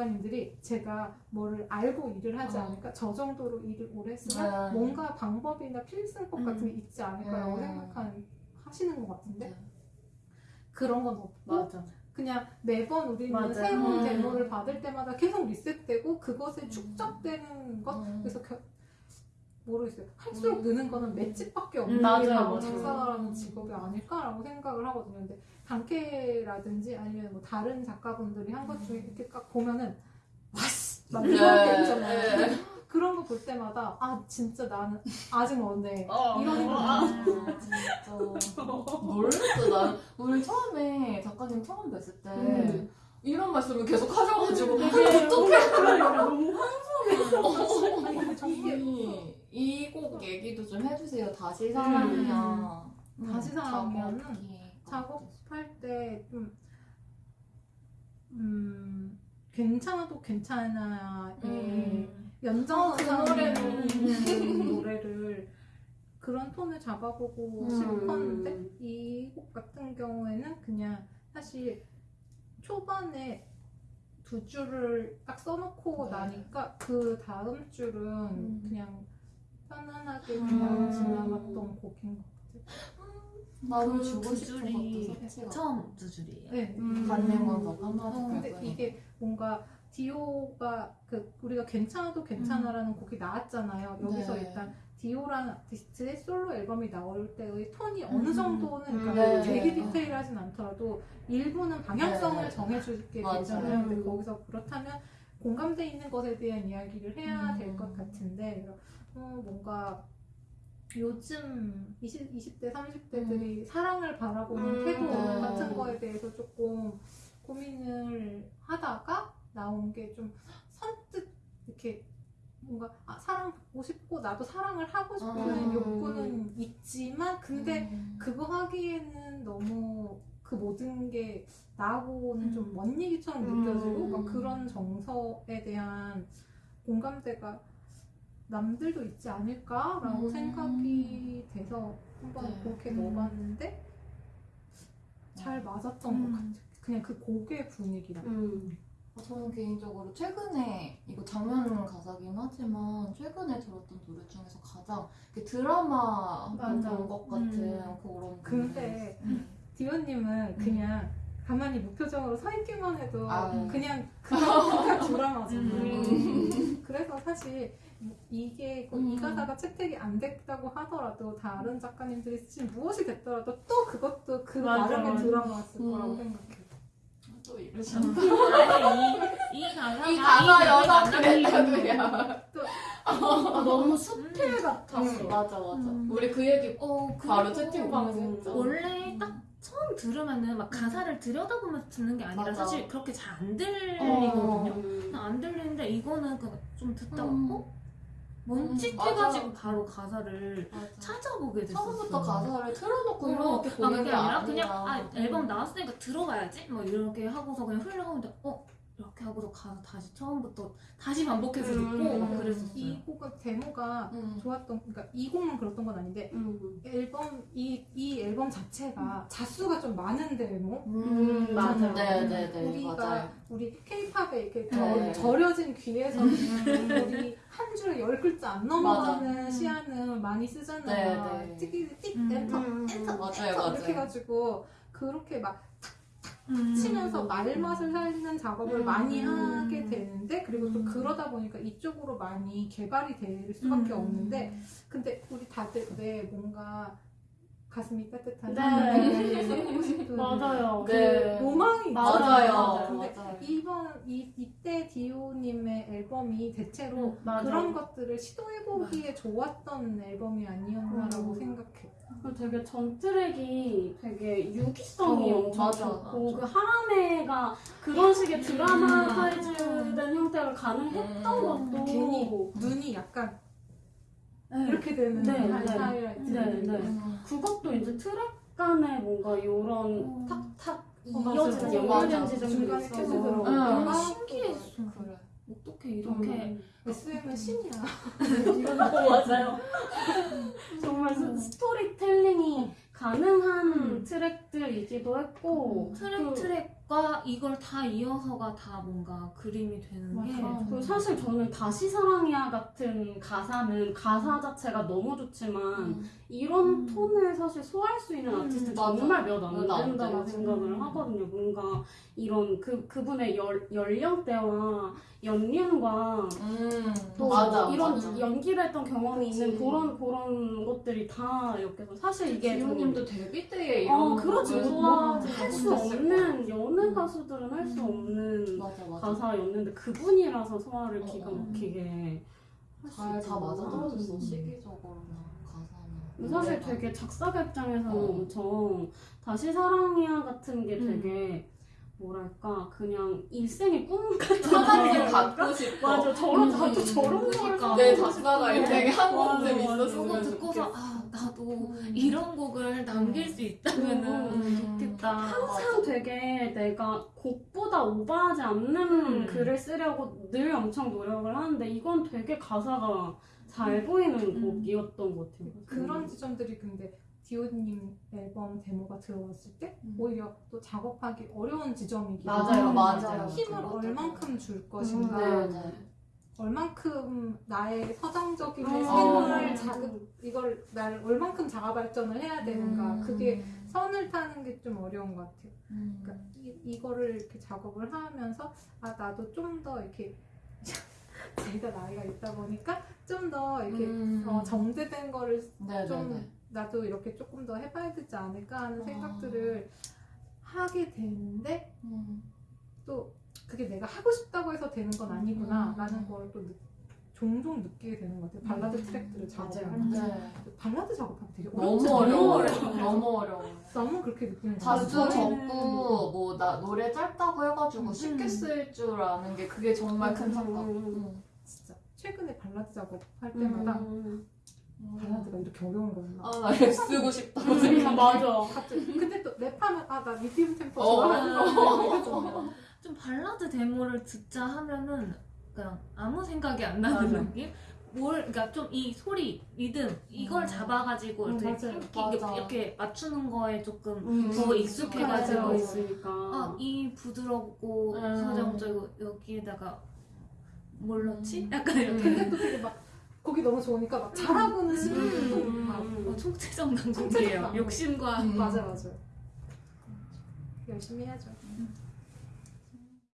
작가님들이 제가 뭐를 알고 일을 하지 어. 않을까 저 정도로 일을 오래 했으면 네. 뭔가 방법이나 필승법 같은 게 있지 않을까라고 네. 생각하는 하시는 것 같은데 네. 그런 건 없고 맞아. 그냥 매번 우리는 맞아요. 새로운 음. 데모를 받을 때마다 계속 리셋되고 그것에 축적되는 것 음. 그래서 겨, 모르겠어요 할수록 느는 거는 맷집밖에 없는 음, 바로 맞아요. 작가라는 직업이 아닐까라고 생각을 하거든요 근데 단케라든지 아니면 뭐 다른 작가분들이 한 것 중에 이렇게 딱 보면은 와씨 막 네. 이런 게 있잖아요 네. 그런 거 볼 때마다 아 진짜 나는 아직 먼데 어. 이런 생각 아, 진짜. 모르겠어. 난 우리 처음에 작가님 처음 뵀을 때 음. 이런 말씀을 계속 하셔가지고 이게 어떡해. 너무 환상했어. 아니 근데 정말 이곡 얘기도 좀 해주세요. 다시 사랑이야. 음, 다시 사랑이야는 작업할 때 좀, 음, 괜찮아도 괜찮아의 음. 연장선상에 어, 그. 있는 노래를 그런 톤을 잡아보고 음. 싶었는데 이 곡 같은 경우에는 그냥 사실 초반에 두 줄을 딱 써놓고 네. 나니까 그 다음 줄은 음. 그냥 편안하게 그냥 음. 지나갔던 곡인 것 같아요. 나도 그 주고 두 싶은 줄이 처음 두 줄이에요. 네. 음. 받는 건더 한마디 어, 근데. 이게 뭔가 디오가 그 우리가 괜찮아도 괜찮아라는 곡이 나왔잖아요. 여기서 네. 일단 디오라는 아티스트의 솔로 앨범이 나올 때의 톤이 어느 음. 정도는 그러니까 네. 되게 디테일하진 않더라도 일부는 방향성을 네. 정해주게. 되잖아요. 근데 음. 거기서 그렇다면 공감대 있는 것에 대한 이야기를 해야 음. 될것 같은데 어, 뭔가 요즘 20, 20대, 30대들이 사랑을 바라보는 음. 태도 네. 같은 거에 대해서 조금 고민을 하다가 나온 게 좀 선뜻 이렇게 뭔가 아, 사랑받고 싶고 나도 사랑을 하고 싶은 음. 욕구는 있지만 근데 음. 그거 하기에는 너무 그 모든 게 나하고는 좀먼 얘기처럼 음. 느껴지고 막 그런 정서에 대한 공감대가 남들도 있지 않을까라고 음. 생각이 돼서 한번 네. 그렇게 음. 넣어봤는데 잘 맞았던 음. 것 같아요. 그냥 그 곡의 분위기랑. 음. 아, 저는 개인적으로 최근에 이거 장면 가사긴 하지만 최근에 들었던 노래 중에서 가장 드라마 맞아. 본것 같은 음. 그런 근데 음. 디오님은 그냥 가만히 무표정으로 서 있기만 해도 아. 그냥 그냥 드라마잖아요. 음. 그래서 사실 이게 이 음. 가사가 채택이 안 됐다고 하더라도 다른 작가님들이 쓰신 무엇이 됐더라도 또 그것도 그 맞아, 나름의. 드라마였을 음. 거라고 생각해요. 또 이러시나 아니 이, 이 가사가 이 가사 여자 그랬다고요 아, 너무 수필 같았어. 음, 맞아 맞아 음. 우리 그 얘기 어, 바로 채팅방에서 했죠 원래 딱 처음 들으면은 막 가사를 들여다보면서 듣는 게 아니라 맞아. 사실 그렇게 잘안 어. 들리거든요. 음. 안 들리는데 이거는 그좀 듣다가 음. 어? 뭔짓 음, 해가지고. 바로 가사를 맞아. 찾아보게 됐었어. 처음부터 가사를 틀어놓고 어, 이렇게 아, 보는 게 아니라 아니라 그냥 아 앨범 나왔으니까 들어봐야지 뭐 이렇게 하고서 그냥 흘러가는데 어 이렇게 하고서 가사 다시 처음부터 다시 반복해서 듣고 음. 막 그랬었어요. 이 곡은 데모가 음. 좋았던 그러니까 이 곡만 그렇던 건 아닌데 음. 앨범 이, 이 앨범 자체가 자수가 좀 많은 데모 음, 맞아요. 네 네 네 우리가 맞아요 우리 케이팝에 이렇게 네. 저, 절여진 귀에서 우리 한 줄에 열 글자 안 넘어가는. 시안을 많이 쓰잖아요. 네, 네. 특히 띡 음, 엔터 음, 엔터 맞아요, 엔터 맞아요. 이렇게 해가지고 그렇게 막 음. 치면서 말맛을 살리는 작업을 음. 많이 하게 되는데 그리고 또 음. 그러다 보니까 이쪽으로 많이 개발이 될 수밖에 음. 없는데 근데 우리 다들 왜 뭔가 가슴이 따뜻한 네. 써보고 싶은 맞아요. 그 네. 로망이 맞아요. 맞아요 근데 맞아요 이번 이 이때 디오님의 앨범이 대체로 음, 맞아. 그런 것들을 시도해보기에 좋았던 앨범이 아니었나라고 음. 생각해. 그 되게 전 트랙이 되게 유기성이 어, 엄청 맞아, 좋고 맞아. 그 하라메가 그런 식의 드라마타이즈된 형태가 가능했던 음, 것도 괜히 눈이 약간 네. 이렇게 되는 네, 하- 네. 하이라이트. 네, 네. 음. 그것도 이제 트랙 간에 뭔가 요런 음. 탁탁 어. 이어지는. 연결된 지점이 있어서 신기했어. 어떻게 이렇게 SM은 신이야. 맞아요. 정말 스- 스토리텔링이 가능한 음. 트랙들이기도 했고 트랙 그- 트랙 과 이걸 다 이어서가 다 뭔가 그림이 되는 게 맞아. 그리고 사실 저는 다시 사랑이야 같은 가사는 가사 자체가 너무 좋지만 음. 이런 음. 톤을 사실 소화할 수 있는 음, 아티스트 맞아. 정말 몇 안 된다고. 생각을 하거든요. 뭔가 이런 그 그분의 열, 연령대와 연륜과 음. 또 맞아. 이런 맞아. 연기를 했던 경험이 그치. 있는 그런 그런 것들이 다 이렇게 해서 사실 이게 좀- 기호님도 데뷔 때에 이런 어 그렇지 거를 소화할 소화하지 수 못했을 없는 여느 음. 가수들은 할수 음. 없는 맞아 맞아. 가사였는데 그분이라서 소화를 어, 기가 어. 막히게 잘 다. 맞아 떨어졌어 음. 시기적으로나 가사나. 사실. 되게 작사가 입장에서는 어. 엄청 다시 사랑이야 같은 게 음. 되게 뭐랄까 그냥 일생의 꿈 같은 거랄까? 갖고 싶어. 맞아 저런 음, 나도 음, 저런 음. 걸 그러니까. 내 작사가 되게 한 번쯤. 있었으면 그거 듣고서. 아 나도 음. 이런 곡을 남길 수 있다면은 음. 좋겠다. 항상 되게 내가 곡보다 오버하지 않는 음. 글을 쓰려고 늘 엄청 노력을 하는데 이건 되게 가사가 잘 보이는 음. 곡이었던 것 같아요. 그런 지점들이 근데 디오님 앨범 데모가 들어왔을 때 음. 오히려 또 작업하기 어려운 지점이기도 맞아요. 맞아요. 힘을. 얼만큼 줄 음, 것인가 네, 네. 얼만큼 나의 서정적인 어. 생활 어. 자극 이걸 날 얼만큼 자아 발전을 해야 되는가 음. 그게 선을 타는 게 좀 어려운 것 같아요. 음. 그러니까 이, 이거를 이렇게 작업을 하면서 아 나도 좀 더 이렇게 제가 나이가 있다 보니까 좀 더 이렇게 음. 어, 정제된 거를 네, 좀 네, 네. 나도 이렇게 조금 더 해봐야 되지 않을까 하는 아. 생각들을 하게 되는데 음. 또 그게 내가 하고 싶다고 해서 되는 건 아니구나 음. 라는 걸 또 종종 느끼게 되는 것 같아요 발라드 음. 트랙들을 작업할. 때 네. 발라드 작업하기 되게 너무 어렵지 어려워. 않아요? 너무 어려워. 너무 그렇게 느끼는 것 자주 같아요 저희는- 적고 뭐 나 노래 짧다고 해가지고 쉽게 음. 쓸줄 아는 게 그게 정말 큰 음. 음. 진짜 최근에 발라드 작업할 때마다 음. 발라드가 이렇게 어려운 거였나 아, 나 랩 쓰고 싶다고 음, 생각. 맞아. 갑자기 근데 또 랩하면 아나 미디움 템포 어. 좋아하는 거 좀 발라드 데모를 듣자 하면은 그냥 아무 생각이 안 나는 맞아. 느낌? 뭘 그러니까 좀 이 소리, 리듬 이걸 음. 잡아가지고 음, 이렇게, 맞아요. 이렇게, 맞아. 이렇게 맞추는 거에 조금 음. 더 익숙해가지고 맞아, 있으니까. 아, 이 부드럽고 음. 서정적이고 여기에다가 뭘 넣지? 음. 약간 이렇게 근데 또 되게 막 곡이 너무 좋으니까 막 잘하고는 싶은데 또 음. 막 어, 총체적. 낭독. 욕심과 음. 맞아 맞아 열심히 해야죠